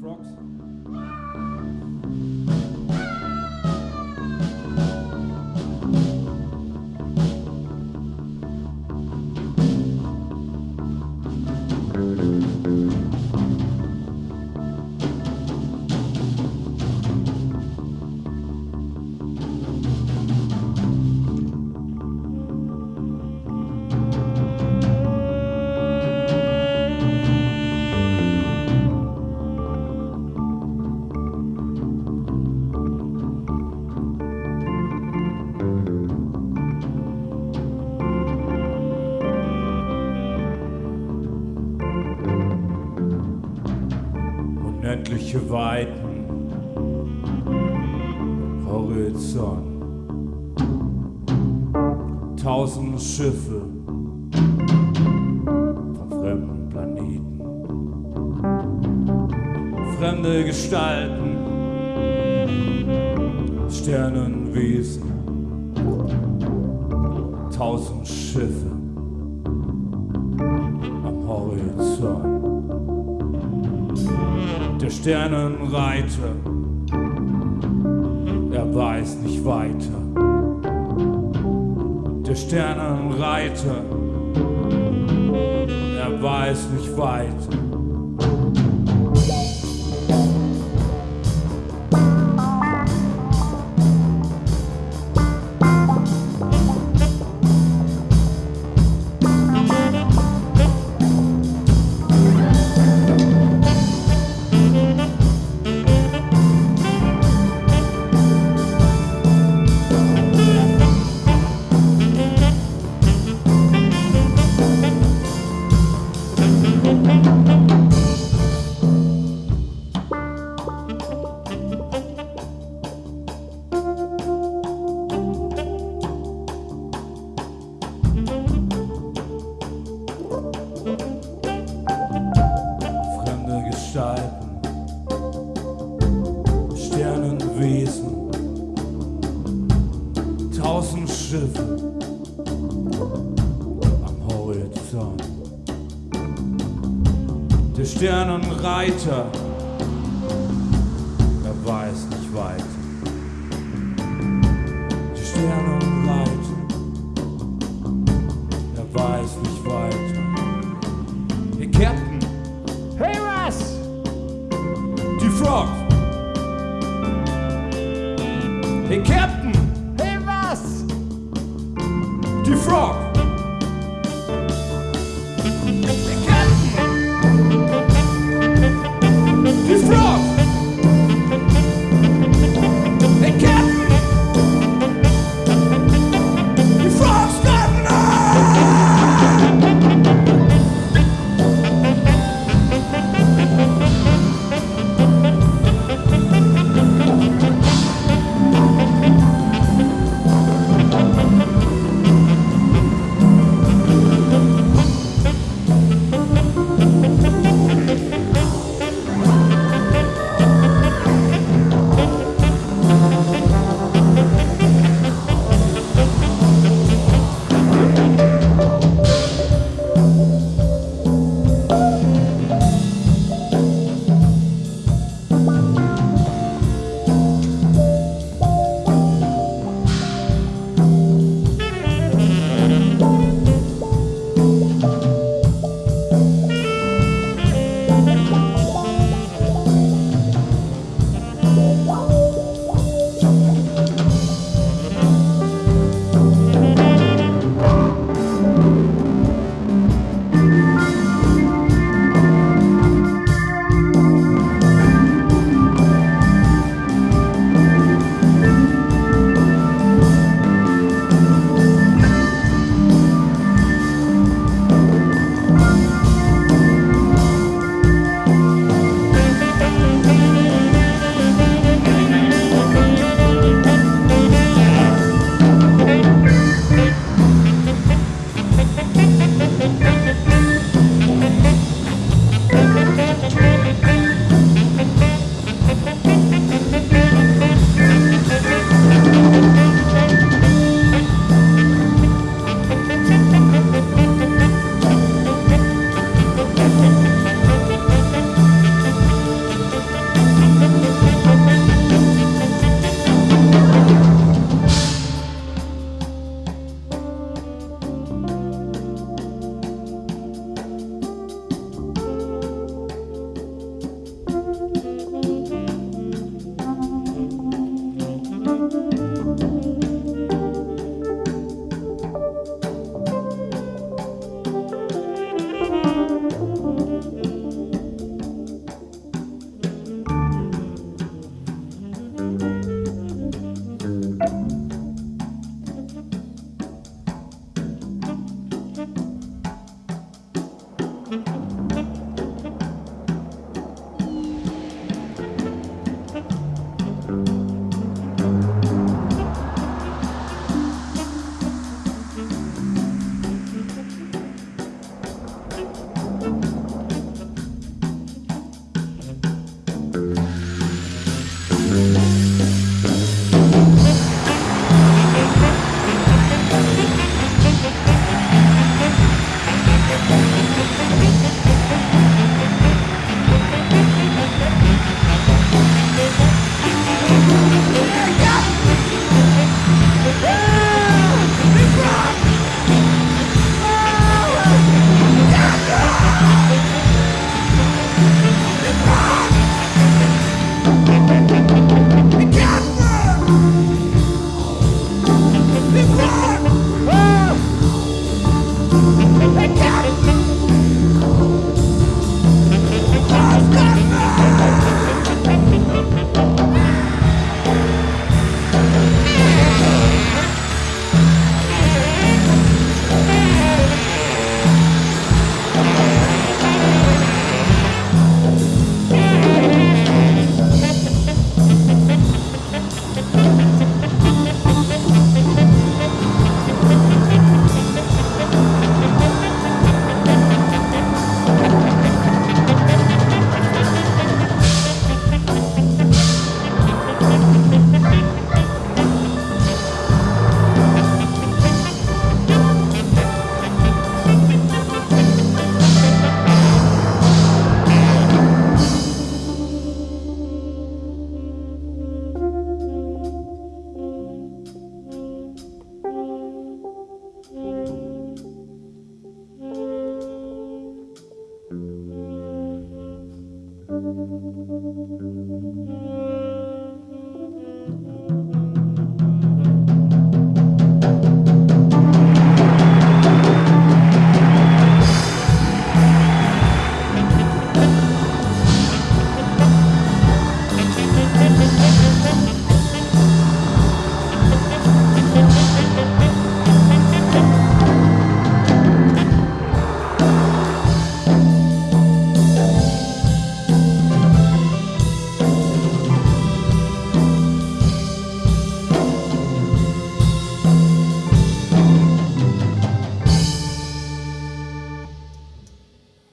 frogs. Unendliche Weiten, Horizont, tausend Schiffe von fremden Planeten, fremde Gestalten, Sternenwesen, tausend Schiffe am Horizont der Sternenreiter, er weiß nicht weiter. Der Sternenreiter, er weiß nicht weiter. Der Sternenreiter, er weiß nicht weiter. Der Sternenreiter, er weiß nicht